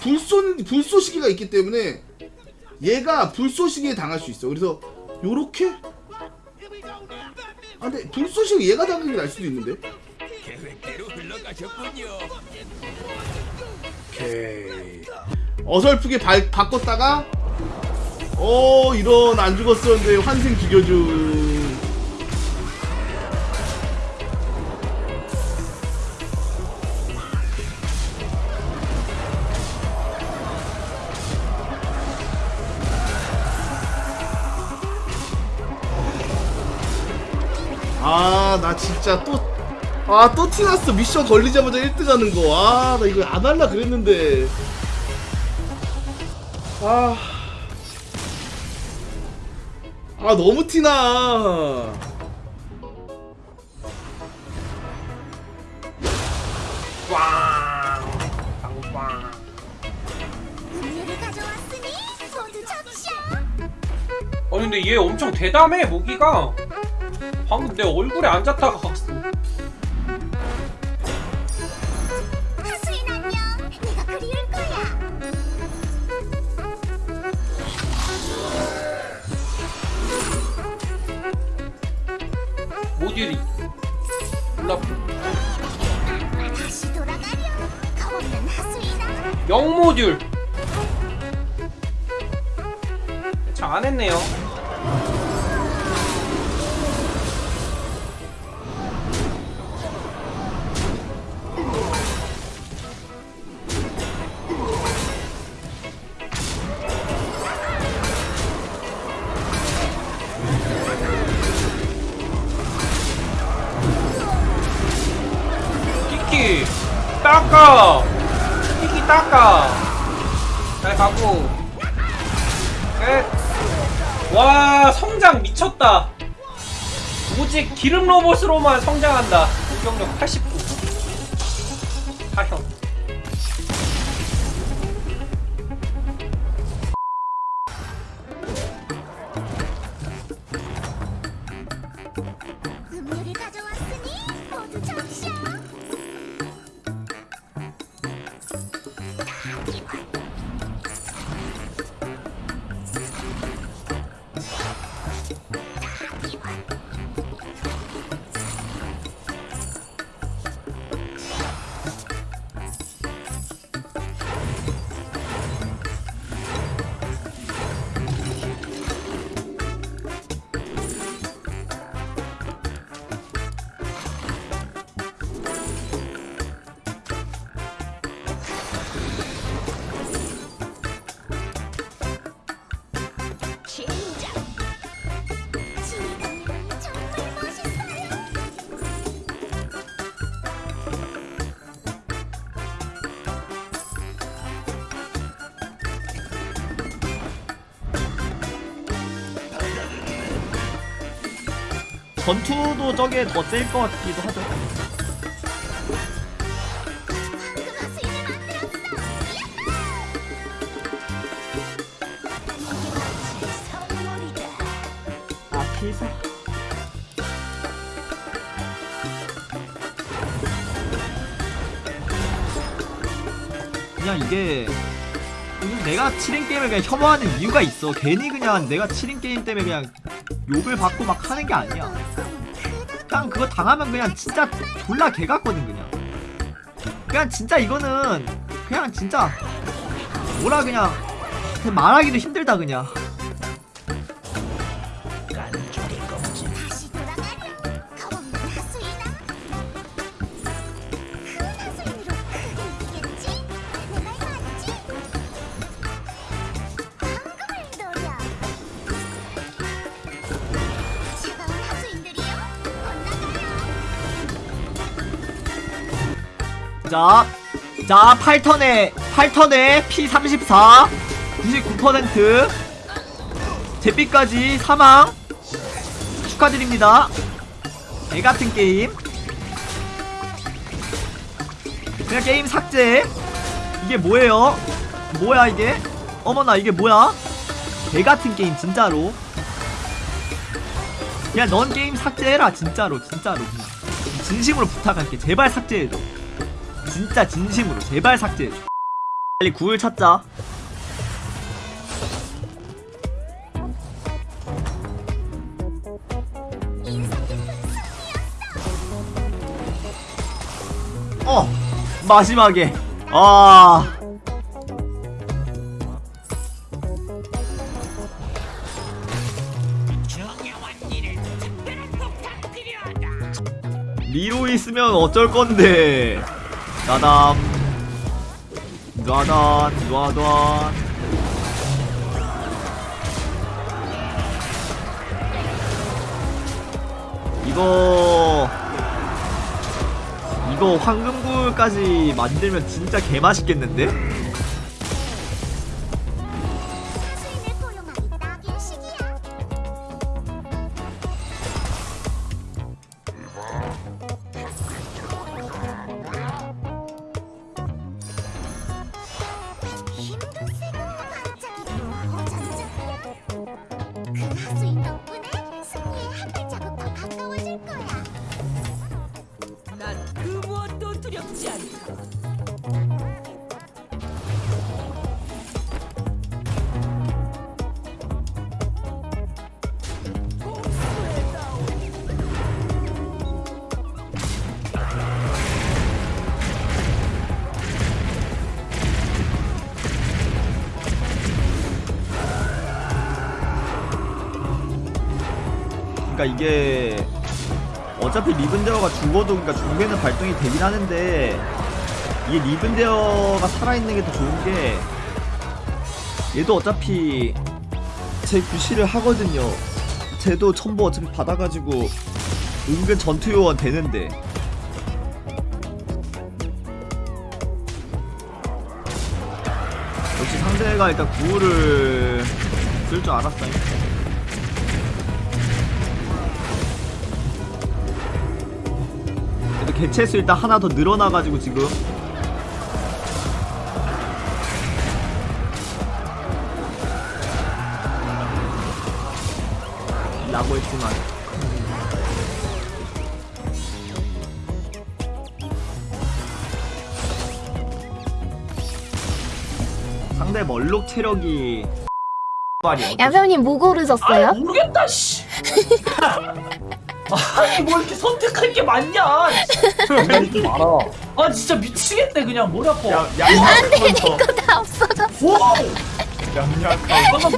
불쏘 불쏘시개가 있기 때문에 얘가 불쏘시개에 당할 수 있어. 그래서 요렇게 아 근데 불쏘시개 얘가 당하는 게 나을 수도 있는데. 오케이. 어설프게 발, 바꿨다가 어 이런 안 죽었었는데 환생 죽여준 아 나 진짜 또 아 또 티났어 미션 걸리자마자 1등 하는 거아 나 이거 안 할라 그랬는데 아. 아 너무 티나 음료를 가져왔으니 모두 접시야. 어 근데 얘 엄청 대담해 무기가 방금 내 얼굴에 앉았다가 갔어 하수인 안녕. 네가 그리울 거야. 모듈이 몰라 다시 돌아가렴. 겁없는 하수인아. 영모듈 잘 안했네요 닦아. 키키 닦아. 잘 가고. 끝와 성장 미쳤다. 오직 기름 로봇으로만 성장한다. 공격력 89 전투도 저게 더 셀 것 같기도 하죠. 선물이다. 아. 그냥 이게 내가 7인 게임을 그냥 혐오하는 이유가 있어. 괜히 그냥 내가 7인 게임 때문에 그냥 욕을 받고 막 하는 게 아니야. 그냥 그거 당하면 그냥 진짜 졸라 개 같거든 그냥. 그냥 진짜 이거는 그냥 진짜 뭐라 그냥 말하기도 힘들다 그냥. 자, 자, 8턴에, 8턴에 P34, 99%, 제비까지 사망, 축하드립니다. 애 같은 게임. 그냥 게임 삭제. 이게 뭐예요? 뭐야, 이게? 어머나, 이게 뭐야? 개 같은 게임, 진짜로. 그냥 넌 게임 삭제해라, 진짜로, 진짜로. 진심으로 부탁할게. 제발 삭제해줘. 진짜 진심으로 제발 삭제해줘. 빨리 구을 찾자 어 마지막에. 아. 리로 있으면 어쩔 건데 나담 놔단 놔단 이거 이거 황금굴까지 만들면 진짜 개맛있겠는데? 그러니까 이게 어차피 리븐데어가 죽어도 그러니까 중계는 발동이 되긴 하는데 이게 리븐데어가 살아있는 게 더 좋은 게 얘도 어차피 제 구실을 하거든요. 쟤도 첨보 어차피 받아가지고 은근 전투요원 되는데. 역시 상대가 일단 구호를 쓸줄그 개체수 일단 하나 더 늘어나가지고 지금 라고 했지만 상대 멀록 체력이 빨이 야병님 뭐 고르셨어요? 아 모르겠다 씨. 아니 뭐 이렇게 선택할 게 많냐? 많아. 아 진짜 미치겠네 그냥 머리 아파. 야, 양양카운터 이거 다 없어졌어. 와. 양양카운터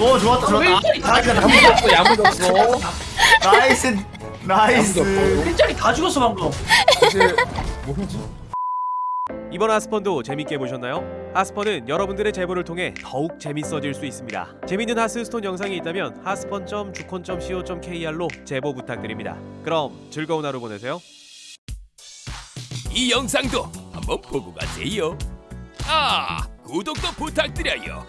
오 좋았다 좋았다 일자리 다 죽였어. 야무졌어, 야무졌어. 나이스 나이스 일자리 다 죽었어 방금. 이제 뭐지? 이번 하스펀도 재밌게 보셨나요? 하스펀은 여러분들의 제보를 통해 더욱 재밌어질 수 있습니다. 재밌는 하스스톤 영상이 있다면 하스펀.주콘.co.kr로 제보 부탁드립니다. 그럼 즐거운 하루 보내세요. 이 영상도 한번 보고 가세요. 아, 구독도 부탁드려요.